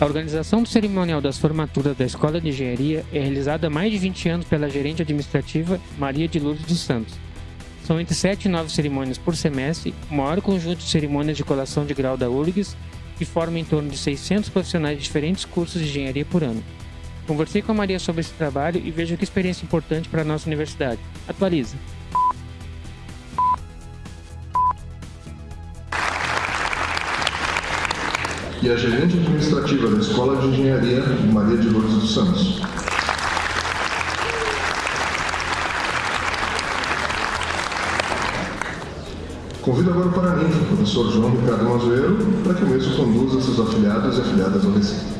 A organização do cerimonial das formaturas da Escola de Engenharia é realizada há mais de 20 anos pela gerente administrativa Maria de Lourdes dos Santos. São entre 7 e 9 cerimônias por semestre, o maior conjunto de cerimônias de colação de grau da URGS, que forma em torno de 600 profissionais de diferentes cursos de engenharia por ano. Conversei com a Maria sobre esse trabalho e vejo que experiência importante para a nossa universidade. Atualiza. E a gerente administrativa da Escola de Engenharia, Maria de Lourdes dos Santos. Convido agora o professor João Ricardo Mazoeiro para que o mesmo conduza seus afiliados e afiliadas ao recinto.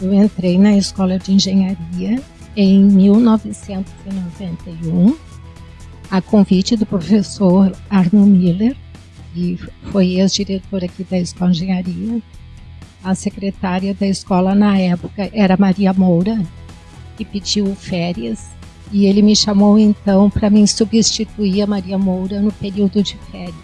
Eu entrei na Escola de Engenharia em 1991, a convite do professor Arno Miller, que foi ex-diretor aqui da Escola de Engenharia, a secretária da escola na época era Maria Moura, que pediu férias, e ele me chamou então para me substituir a Maria Moura no período de férias.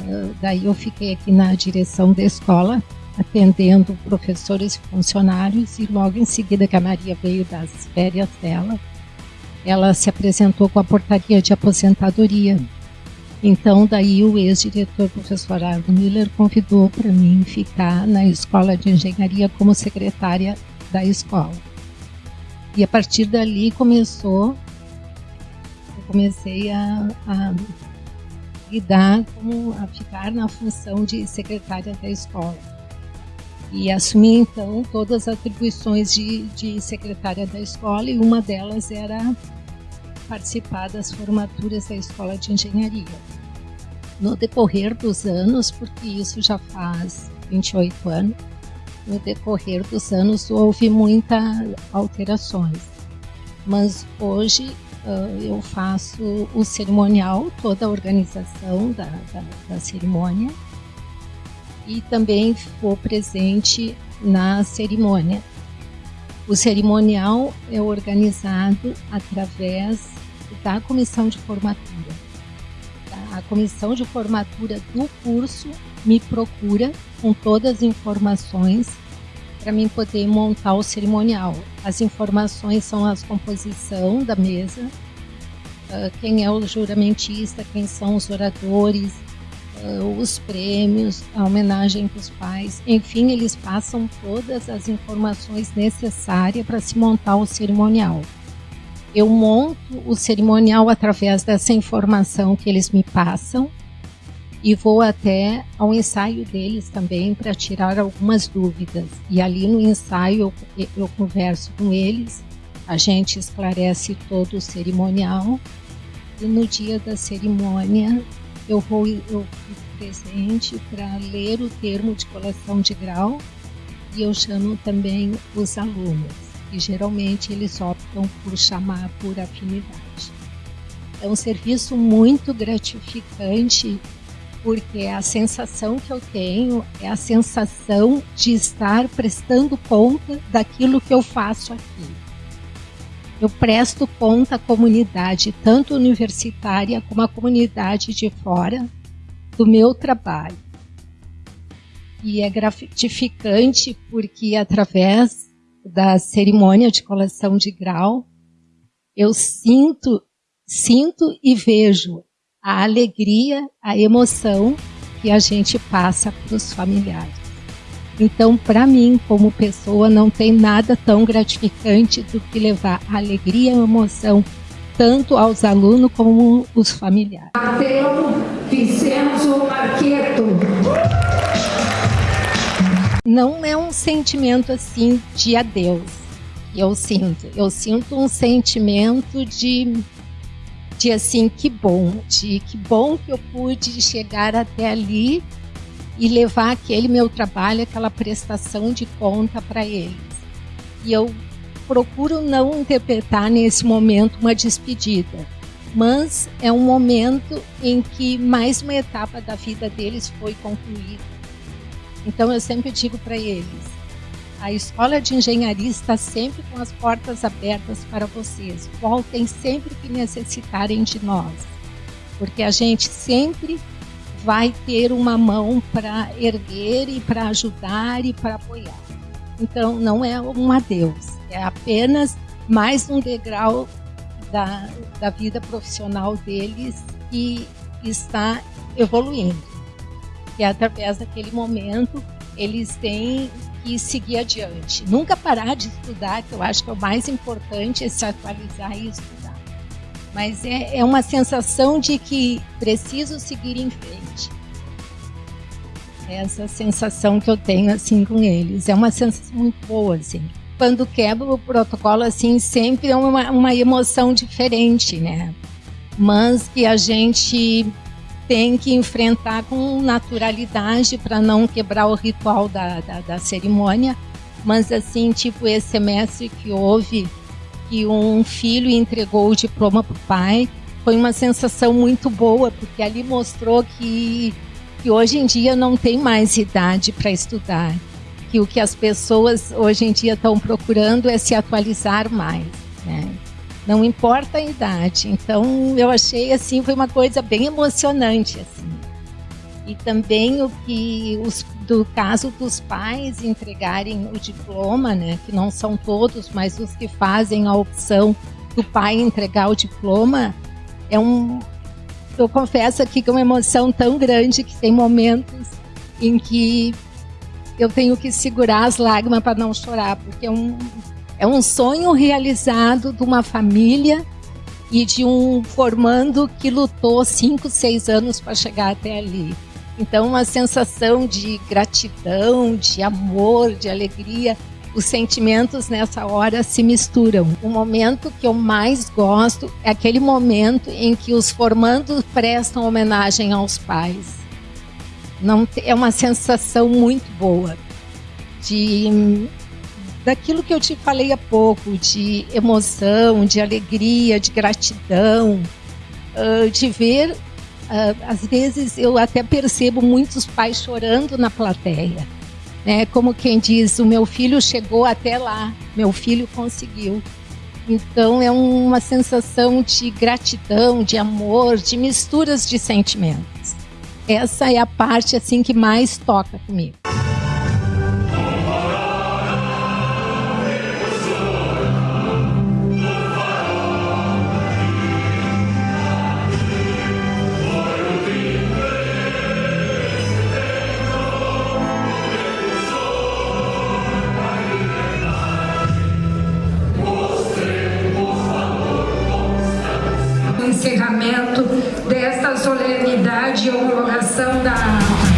Uh, daí eu fiquei aqui na direção da escola, atendendo professores e funcionários, e logo em seguida que a Maria veio das férias dela, ela se apresentou com a portaria de aposentadoria então, daí o ex-diretor, professor Arno Miller, convidou para mim ficar na escola de engenharia como secretária da escola. E a partir dali começou, eu comecei a, a lidar com, a ficar na função de secretária da escola. E assumi então todas as atribuições de, de secretária da escola e uma delas era participar das formaturas da Escola de Engenharia. No decorrer dos anos, porque isso já faz 28 anos, no decorrer dos anos houve muitas alterações. Mas hoje eu faço o cerimonial, toda a organização da, da, da cerimônia e também vou presente na cerimônia. O cerimonial é organizado através da comissão de formatura. A comissão de formatura do curso me procura com todas as informações para mim poder montar o cerimonial. As informações são a composição da mesa, ah, quem é o juramentista, quem são os oradores, os prêmios, a homenagem para os pais, enfim, eles passam todas as informações necessárias para se montar o cerimonial eu monto o cerimonial através dessa informação que eles me passam e vou até ao ensaio deles também para tirar algumas dúvidas. E ali no ensaio eu, eu converso com eles, a gente esclarece todo o cerimonial e no dia da cerimônia eu vou eu fico presente para ler o termo de colação de grau e eu chamo também os alunos e geralmente eles optam por chamar por afinidade. É um serviço muito gratificante porque a sensação que eu tenho é a sensação de estar prestando conta daquilo que eu faço aqui. Eu presto conta à comunidade, tanto universitária como a comunidade de fora, do meu trabalho. E é gratificante porque através da cerimônia de colação de grau, eu sinto, sinto e vejo a alegria, a emoção que a gente passa para os familiares. Então, para mim, como pessoa, não tem nada tão gratificante do que levar alegria e emoção tanto aos alunos como os familiares. Mateu Vicenzo Marqueto não é um sentimento assim de adeus. Eu sinto, eu sinto um sentimento de de assim que bom, de que bom que eu pude chegar até ali e levar aquele meu trabalho, aquela prestação de conta para eles. E eu procuro não interpretar nesse momento uma despedida, mas é um momento em que mais uma etapa da vida deles foi concluída então eu sempre digo para eles: a escola de engenharia está sempre com as portas abertas para vocês. Voltem sempre que necessitarem de nós, porque a gente sempre vai ter uma mão para erguer e para ajudar e para apoiar. Então, não é um adeus, é apenas mais um degrau da, da vida profissional deles que está evoluindo. E através daquele momento, eles têm que seguir adiante. Nunca parar de estudar, que eu acho que é o mais importante, é se atualizar e estudar. Mas é, é uma sensação de que preciso seguir em frente. Essa sensação que eu tenho assim com eles. É uma sensação muito boa, assim. Quando quebra o protocolo, assim, sempre é uma, uma emoção diferente, né? Mas que a gente tem que enfrentar com naturalidade para não quebrar o ritual da, da, da, cerimônia. Mas assim, tipo esse semestre que houve, que um filho entregou o diploma para o pai, foi uma sensação muito boa, porque ali mostrou que, que hoje em dia não tem mais idade para estudar. Que o que as pessoas hoje em dia estão procurando é se atualizar mais. Né? não importa a idade. Então eu achei assim foi uma coisa bem emocionante assim. E também o que os do caso dos pais entregarem o diploma, né, que não são todos, mas os que fazem a opção do pai entregar o diploma, é um eu confesso aqui que é uma emoção tão grande que tem momentos em que eu tenho que segurar as lágrimas para não chorar, porque é um, é um sonho realizado de uma família e de um formando que lutou cinco, seis anos para chegar até ali. Então, uma sensação de gratidão, de amor, de alegria. Os sentimentos nessa hora se misturam. O momento que eu mais gosto é aquele momento em que os formandos prestam homenagem aos pais. Não é uma sensação muito boa de daquilo que eu te falei há pouco, de emoção, de alegria, de gratidão, uh, de ver. Uh, às vezes eu até percebo muitos pais chorando na plateia. Né? Como quem diz: o meu filho chegou até lá, meu filho conseguiu. Então é uma sensação de gratidão, de amor, de misturas de sentimentos. Essa é a parte assim que mais toca comigo. Encerramento desta solenidade e homologação da